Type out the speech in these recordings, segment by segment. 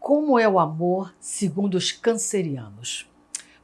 Como é o amor segundo os cancerianos?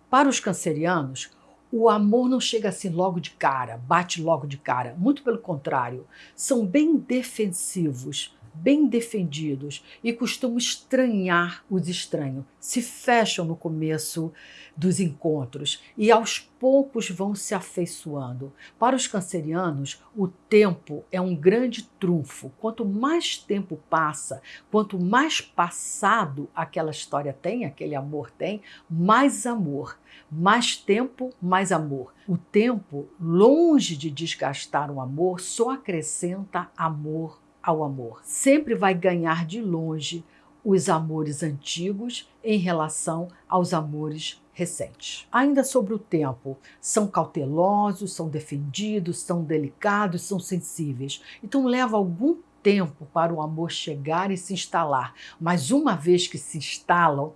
Para os cancerianos, o amor não chega assim logo de cara, bate logo de cara. Muito pelo contrário, são bem defensivos, bem defendidos e costumam estranhar os estranhos. Se fecham no começo dos encontros e aos poucos vão se afeiçoando. Para os cancerianos, o tempo é um grande trunfo. Quanto mais tempo passa, quanto mais passado aquela história tem, aquele amor tem, mais amor. Mais tempo, mais amor. O tempo, longe de desgastar o amor, só acrescenta amor ao amor. Sempre vai ganhar de longe os amores antigos em relação aos amores recentes. Ainda sobre o tempo, são cautelosos, são defendidos, são delicados, são sensíveis. Então leva algum tempo para o amor chegar e se instalar. Mas uma vez que se instalam,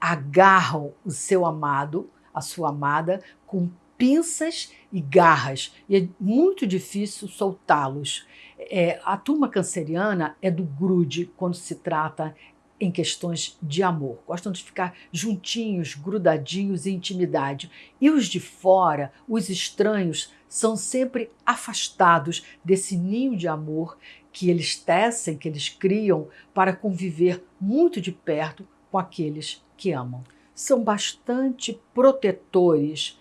agarram o seu amado, a sua amada, com pinças e garras, e é muito difícil soltá-los. É, a turma canceriana é do grude quando se trata em questões de amor. Gostam de ficar juntinhos, grudadinhos em intimidade. E os de fora, os estranhos, são sempre afastados desse ninho de amor que eles tecem, que eles criam para conviver muito de perto com aqueles que amam. São bastante protetores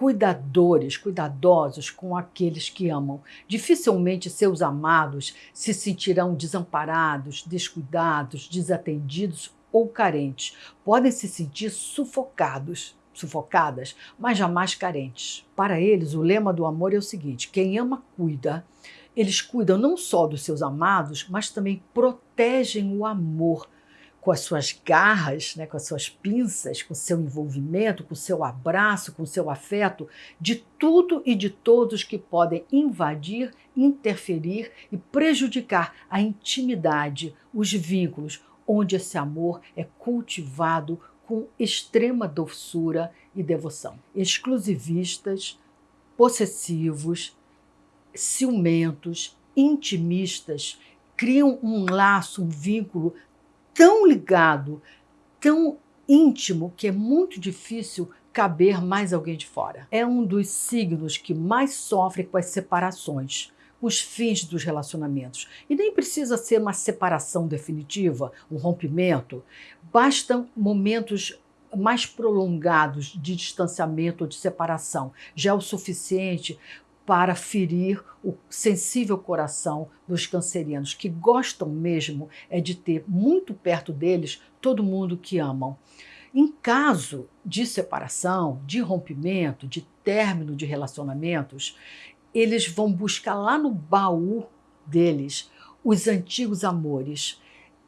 cuidadores, cuidadosos com aqueles que amam. Dificilmente seus amados se sentirão desamparados, descuidados, desatendidos ou carentes. Podem se sentir sufocados, sufocadas, mas jamais carentes. Para eles, o lema do amor é o seguinte: quem ama, cuida. Eles cuidam não só dos seus amados, mas também protegem o amor com as suas garras, né, com as suas pinças, com seu envolvimento, com seu abraço, com seu afeto, de tudo e de todos que podem invadir, interferir e prejudicar a intimidade, os vínculos, onde esse amor é cultivado com extrema doçura e devoção. Exclusivistas, possessivos, ciumentos, intimistas, criam um laço, um vínculo tão ligado, tão íntimo, que é muito difícil caber mais alguém de fora. É um dos signos que mais sofre com as separações, os fins dos relacionamentos. E nem precisa ser uma separação definitiva, um rompimento. Bastam momentos mais prolongados de distanciamento ou de separação. Já é o suficiente para ferir o sensível coração dos cancerianos, que gostam mesmo é de ter muito perto deles todo mundo que amam. Em caso de separação, de rompimento, de término de relacionamentos, eles vão buscar lá no baú deles os antigos amores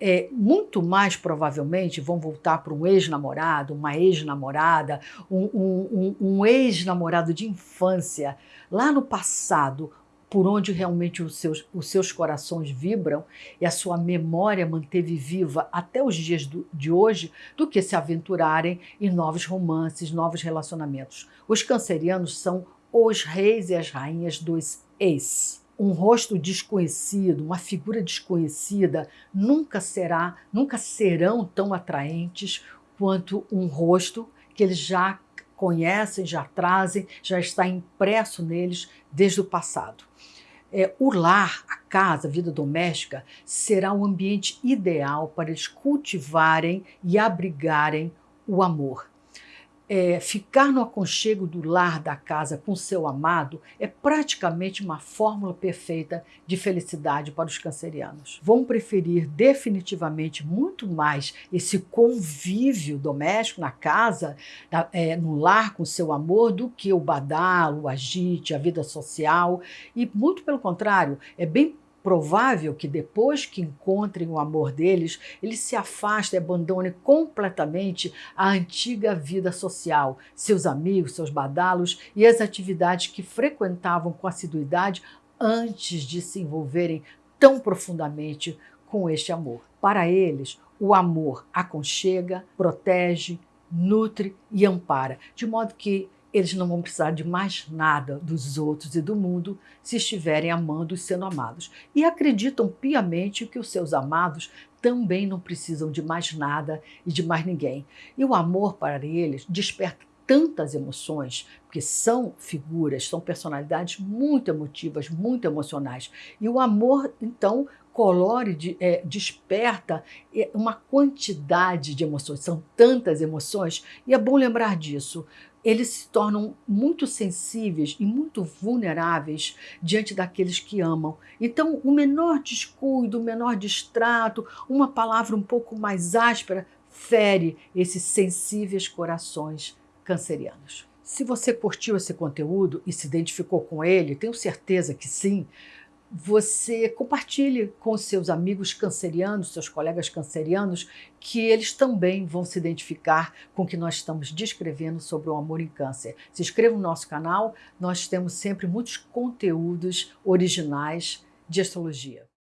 é, muito mais provavelmente vão voltar para um ex-namorado, uma ex-namorada, um, um, um, um ex-namorado de infância, lá no passado, por onde realmente os seus, os seus corações vibram e a sua memória manteve viva até os dias do, de hoje, do que se aventurarem em novos romances, novos relacionamentos. Os cancerianos são os reis e as rainhas dos ex um rosto desconhecido, uma figura desconhecida, nunca será, nunca serão tão atraentes quanto um rosto que eles já conhecem, já trazem, já está impresso neles desde o passado. É, o lar, a casa, a vida doméstica, será o ambiente ideal para eles cultivarem e abrigarem o amor é, ficar no aconchego do lar da casa com seu amado é praticamente uma fórmula perfeita de felicidade para os cancerianos. Vão preferir definitivamente muito mais esse convívio doméstico na casa, é, no lar com seu amor, do que o badalo, o agite, a vida social. E muito pelo contrário, é bem provável que depois que encontrem o amor deles, eles se afastem e abandonem completamente a antiga vida social, seus amigos, seus badalos e as atividades que frequentavam com assiduidade antes de se envolverem tão profundamente com este amor. Para eles, o amor aconchega, protege, nutre e ampara, de modo que eles não vão precisar de mais nada dos outros e do mundo se estiverem amando e sendo amados. E acreditam piamente que os seus amados também não precisam de mais nada e de mais ninguém. E o amor para eles desperta tantas emoções, porque são figuras, são personalidades muito emotivas, muito emocionais. E o amor, então, colore, é, desperta é, uma quantidade de emoções, são tantas emoções, e é bom lembrar disso. Eles se tornam muito sensíveis e muito vulneráveis diante daqueles que amam. Então, o menor descuido, o menor distrato, uma palavra um pouco mais áspera, fere esses sensíveis corações cancerianos. Se você curtiu esse conteúdo e se identificou com ele, tenho certeza que sim, você compartilhe com seus amigos cancerianos, seus colegas cancerianos, que eles também vão se identificar com o que nós estamos descrevendo sobre o amor em câncer. Se inscreva no nosso canal, nós temos sempre muitos conteúdos originais de astrologia.